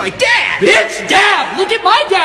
my dad! It's Dad! Look at my dad!